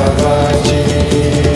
Bhagavaji